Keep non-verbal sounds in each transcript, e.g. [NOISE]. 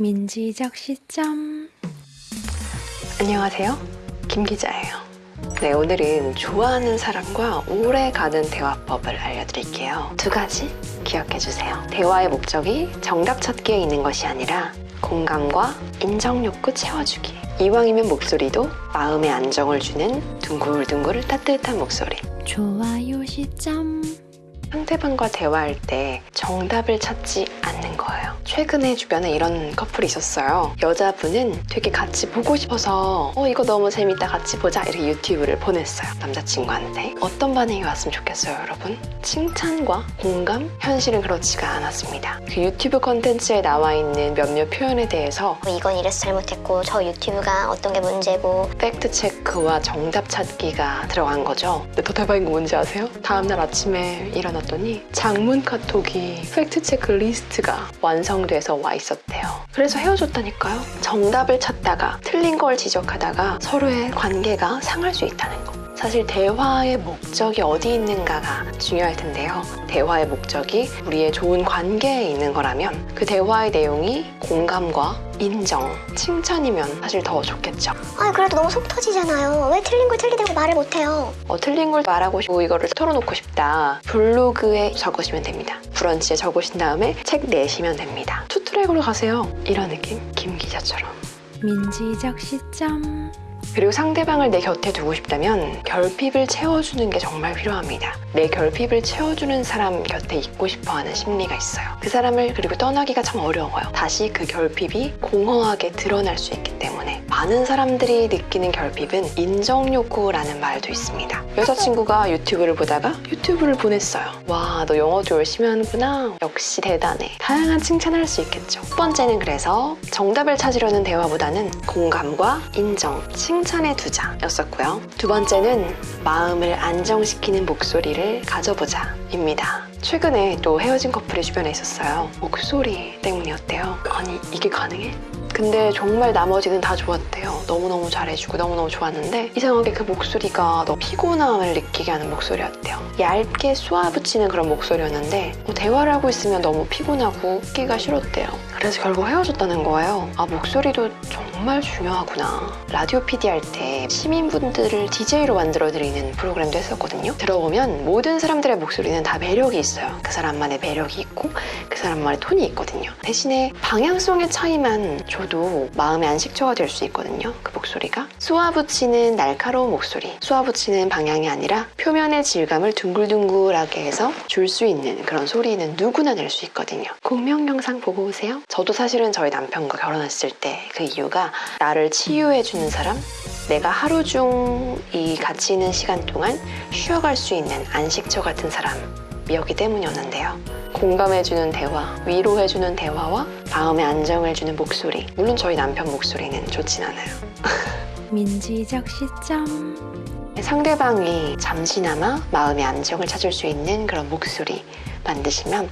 민지적 시점 안녕하세요. 김 기자예요. 네, 오늘은 좋아하는 사람과 오래 가는 대화법을 알려드릴게요. 두 가지 기억해 주세요. 대화의 목적이 정답 찾기에 있는 것이 아니라 공감과 인정 욕구 채워주기. 이왕이면 목소리도 마음의 안정을 주는 둥글둥글 따뜻한 목소리. 좋아요 시점 상대방과 대화할 때 정답을 찾지 않는 거예요. 최근에 주변에 이런 커플이 있었어요. 여자분은 되게 같이 보고 싶어서 어 이거 너무 재밌다 같이 보자 이렇게 유튜브를 보냈어요. 남자친구한테. 어떤 반응이 왔으면 좋겠어요 여러분? 칭찬과 공감? 현실은 그렇지가 않았습니다. 그 유튜브 컨텐츠에 나와 있는 몇몇 표현에 대해서 뭐 이건 이래서 잘못했고 저 유튜브가 어떤 게 문제고 팩트 체크와 정답 찾기가 들어간 거죠. 근데 더 대박인 거 뭔지 아세요? 다음날 아침에 일어 났더니 장문 카톡이 팩트 체크 리스트가 완성돼서 와 있었대요. 그래서 헤어졌다니까요. 정답을 찾다가 틀린 걸 지적하다가 서로의 관계가 상할 수 있다는 거. 사실 대화의 목적이 어디 있는가가 중요할 텐데요. 대화의 목적이 우리의 좋은 관계에 있는 거라면 그 대화의 내용이 공감과 인정, 칭찬이면 사실 더 좋겠죠. 아 그래도 너무 속 터지잖아요 왜 틀린 걸 틀리다고 말을 못해요 어, 틀린 걸 말하고 싶고 이거를 털어놓고 싶다. 블로그에 적으시면 됩니다. 브런치에 적으신 다음에 책 내시면 됩니다. 투트랙으로 가세요. 이런 느낌? 김 기자처럼. 민지적 시점 그리고 상대방을 내 곁에 두고 싶다면 결핍을 채워주는 게 정말 필요합니다. 내 결핍을 채워주는 사람 곁에 있고 싶어 하는 심리가 있어요. 그 사람을 그리고 떠나기가 참 어려워요. 다시 그 결핍이 공허하게 드러날 수 있기 때문에 많은 사람들이 느끼는 결핍은 인정욕구라는 말도 있습니다. 여자친구가 유튜브를 보다가 유튜브를 보냈어요. 와, 너 영어도 열심히 하는구나. 역시 대단해. 다양한 칭찬할 수 있겠죠. 첫 번째는 그래서 정답을 찾으려는 대화보다는 공감과 인정, 칭찬에 두자 였었고요. 두 번째는 마음을 안정시키는 목소리를 가져보자 입니다. 최근에 또 헤어진 커플이 주변에 있었어요. 목소리 때문이었대요. 아니, 이게 가능해? 근데 정말 나머지는 다 좋았대요. 너무너무 잘해주고 너무너무 좋았는데 이상하게 그 목소리가 너무 피곤함을 느끼게 하는 목소리였대요. 얇게 쏘아붙이는 그런 목소리였는데 뭐 대화를 하고 있으면 너무 피곤하고 웃기가 싫었대요. 그래서 결국 헤어졌다는 거예요. 아 목소리도 정말 중요하구나. 라디오 PD 할 때 시민분들을 DJ로 만들어드리는 프로그램도 했었거든요. 들어보면 모든 사람들의 목소리는 다 매력이 있어요. 그 사람만의 매력이 있고 그 사람만의 톤이 있거든요. 대신에 방향성의 차이만 줘도 마음의 안식처가 될 수 있거든요. 그 목소리가 쏘아붙이는 날카로운 목소리 쏘아붙이는 방향이 아니라 표면의 질감을 둥글둥글하게 해서 줄 수 있는 그런 소리는 누구나 낼 수 있거든요. 공명 영상 보고 오세요. 저도 사실은 저희 남편과 결혼했을 때 그 이유가 나를 치유해주는 사람 내가 하루 중 이 같이 있는 시간 동안 쉬어갈 수 있는 안식처 같은 사람이었기 때문이었는데요. 공감해주는 대화, 위로해주는 대화와 마음의 안정을 주는 목소리. 물론 저희 남편 목소리는 좋진 않아요. [LAUGHS] 민지적 시점 상대방이 잠시나마 마음의 안정을 찾을 수 있는 그런 목소리 만드시면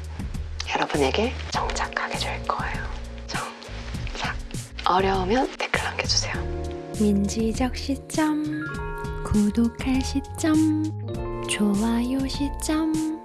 여러분에게 정착하게 될 거예요. 어려우면 댓글 남겨주세요. 민지적 시점 구독할 시점 좋아요 시점